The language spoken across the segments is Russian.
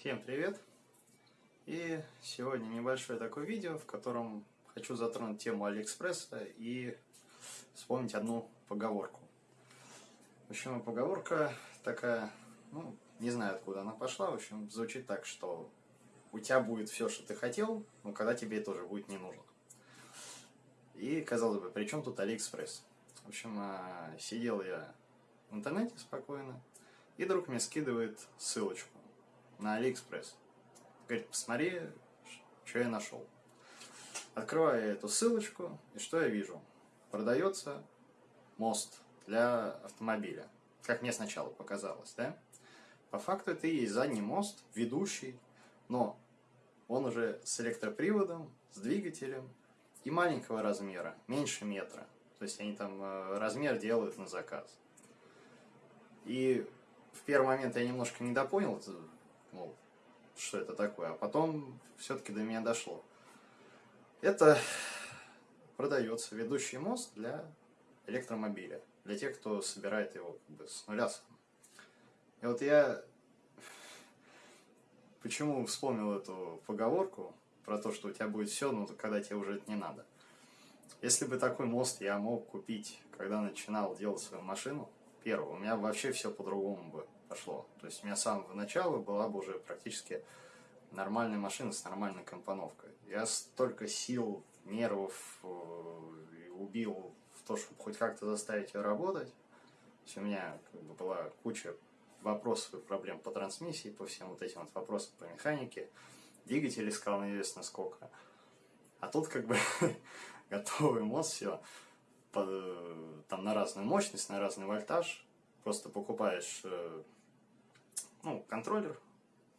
Всем привет! И сегодня небольшое такое видео, в котором хочу затронуть тему Алиэкспресса и вспомнить одну поговорку. В общем, поговорка такая, ну, не знаю откуда она пошла, в общем, звучит так, что у тебя будет все, что ты хотел, но когда тебе это уже будет не нужно. И, казалось бы, при чем тут Алиэкспресс? В общем, а, сидел я в интернете спокойно, и друг мне скидывает ссылочку на Алиэкспресс. Говорит, посмотри, что я нашел. Открываю эту ссылочку, и что я вижу? Продается мост для автомобиля. Как мне сначала показалось, да? По факту это и есть задний мост, ведущий, но он уже с электроприводом, с двигателем и маленького размера, меньше метра. То есть они там э, размер делают на заказ. И в первый момент я немножко недопонял, мол, что это такое, а потом все-таки до меня дошло. Это продается ведущий мост для электромобиля, для тех, кто собирает его как бы, с нуля. И вот я почему вспомнил эту поговорку про то, что у тебя будет все, но когда тебе уже это не надо. Если бы такой мост я мог купить, когда начинал делать свою машину, первую, у меня вообще все по-другому бы пошло. То есть у меня с самого начала была бы уже практически нормальная машина с нормальной компоновкой. Я столько сил, нервов э, убил в то, чтобы хоть как-то заставить ее работать. То есть у меня как бы, была куча вопросов и проблем по трансмиссии, по всем вот этим вот вопросам по механике. Двигатель искал неизвестно сколько. А тут как бы готовый мост, все там на разную мощность, на разный вольтаж. Просто покупаешь э, ну, контроллер,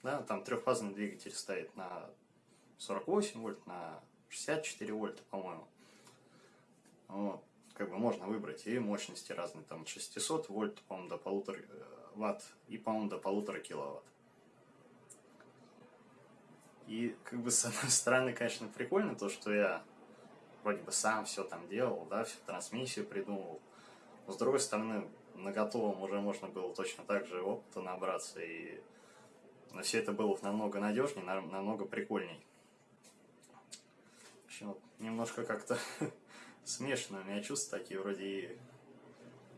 да, там трехфазный двигатель стоит на 48 вольт, на 64 вольта, по-моему. Вот, как бы можно выбрать и мощности разные, там 600 вольт, по-моему, до полутора э, ватт и, по-моему, до полутора киловатт. И, как бы, с одной стороны, конечно, прикольно то, что я вроде бы сам все там делал, да, всю трансмиссию придумал. Но, с другой стороны, на готовом уже можно было точно так же опыта набраться, и но все это было намного надежнее, намного прикольней. В общем, вот, немножко как-то смешно у меня чувства такие, вроде и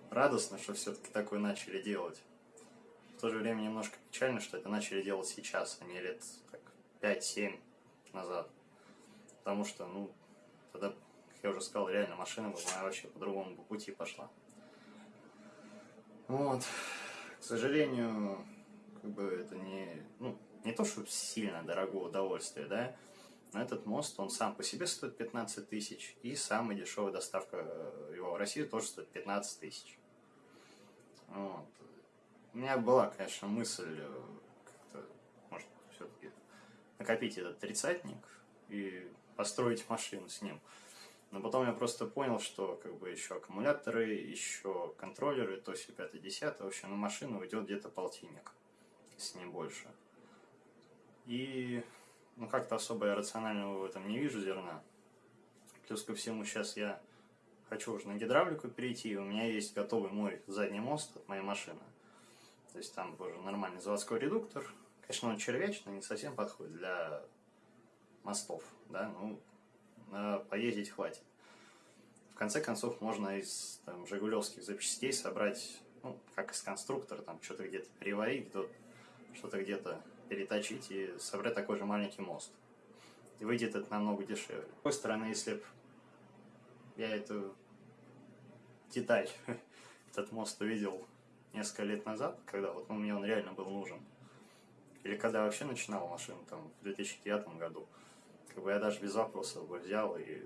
радостно, что все-таки такое начали делать. В то же время немножко печально, что это начали делать сейчас, а не лет 5-7 назад. Потому что, ну, тогда, как я уже сказал, реально машина бы моя вообще по другому пути пошла. Вот. К сожалению, как бы это не, ну, не то, что сильно дорогое удовольствие, да, но этот мост, он сам по себе стоит 15 тысяч, и самая дешевая доставка его в Россию тоже стоит 15 тысяч. Вот. У меня была, конечно, мысль э, как-то, может, все-таки накопить этот тридцатник и построить машину с ним. Но потом я просто понял, что как бы еще аккумуляторы, еще контроллеры, то есть 5 10 в общем, на машину уйдет где-то полтинник, если не больше. И ну как-то особо я рационального в этом не вижу зерна. Плюс ко всему сейчас я хочу уже на гидравлику перейти, и у меня есть готовый мой задний мост от моей машины. То есть там уже нормальный заводской редуктор. Конечно, он червячный, не совсем подходит для мостов, да, ну, поездить хватит. В конце концов, можно из там, жигулевских запчастей собрать, ну, как из конструктора, там что-то где-то переварить, что-то где-то переточить и собрать такой же маленький мост. И выйдет это намного дешевле. С другой стороны, если бы я эту деталь, этот мост увидел несколько лет назад, когда вот ну, мне он реально был нужен, или когда вообще начинал машину, там, в 2009 году, как бы я даже без вопросов бы взял, и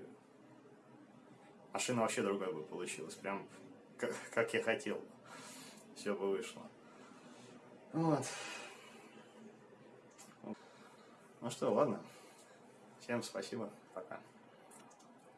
машина вообще другая бы получилась, прям как, как я хотел. Все бы вышло. Вот. Ну что, ладно. Всем спасибо. Пока.